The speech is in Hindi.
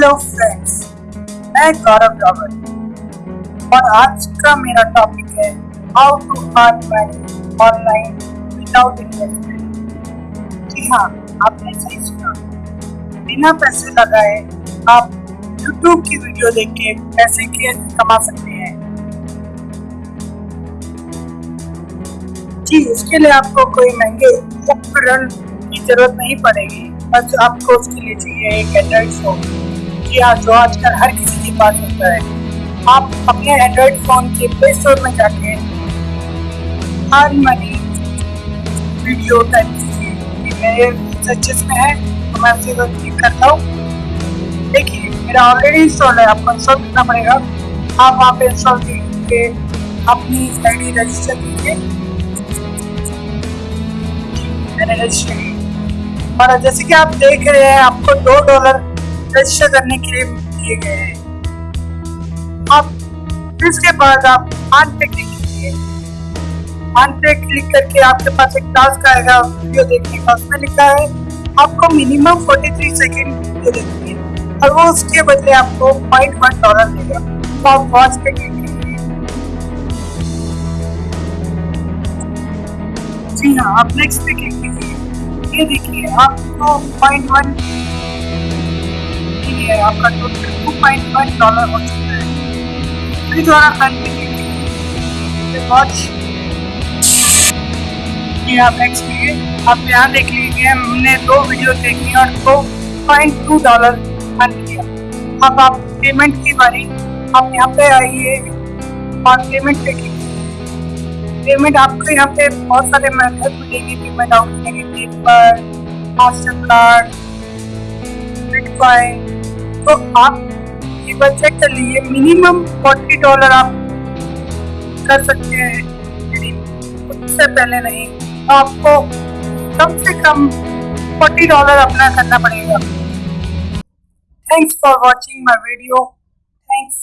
हेलो फ्रेंड्स मैं गौरव रावत और आज का मेरा टॉपिक है how to earn money online without investment जी हाँ आपने सही सुना। बिना पैसे लगाए आप YouTube की वीडियो देख के पैसे कैसे कमा सकते हैं। जी उसके लिए आपको कोई महँगे उपकरण की ज़रूरत नहीं पड़ेगी। बस आपको उसके लिए चाहिए एक एंड्रॉइड फ़ोन हाँ जो आजकल हर किसी के पास होता है? आप अपने एंड्रॉइड फ़ोन के प्ले स्टोर में जाके हर मनी वीडियो टाइप कीजिए मेरे सर्चेस में है। तो मैं उसे क्लिक करता हूँ। देखिए, मेरा ऑलरेडी इंस्टॉल है। आपको इंस्टॉल करना पड़ेगा। आप वहाँ पे इंस्टॉल करके अपनी आई रजिस्टर कीजिए। मैंने रजिस्टर की। और जैसे कि आप देख रहे हैं, आपको दो डॉलर रजिस्टर करने के लिए दिए गए हैं। अब इसके बाद आप आन पे क्लिक कीजिए। आन पे क्लिक करके आपके पास एक टास्क आएगा वीडियो देखने का। उसमें लिखा है, आपको मिनिमम 43 सेकंड वीडियो देखनी है। और वो उसके बदले आपको पॉइंट वन डॉलर देगा। तो आप वॉच पे क्लिक जी हाँ आप नेक्स्ट पे क्लिक कीजिए। ये देखिए, आपको पॉइंट वन है आपका total two point one dollar हो चुका है। फिर द्वारा वॉच ये आप नेक्स्ट कीजिए आप यहाँ देख लीजिए, हमने दो वीडियो देखी और दो पॉइंट टू डॉलर अर्न किया। अब आप पेमेंट की बारी, आप यहाँ पे आइए और पेमेंट पे कीजिए पेमेंट आपको यहाँ पे बहुत सारे मेथड मिलेंगे पेमेंट आउट करने के पेपर मास्टर कार्ड बिटकॉइन तो आप ये चेक कर लीजिए मिनिमम फोर्टी डॉलर आप कर सकते हैं। उससे पहले नहीं तो आपको कम से कम फोर्टी डॉलर अपना करना पड़ेगा। Thanks for watching my video thanks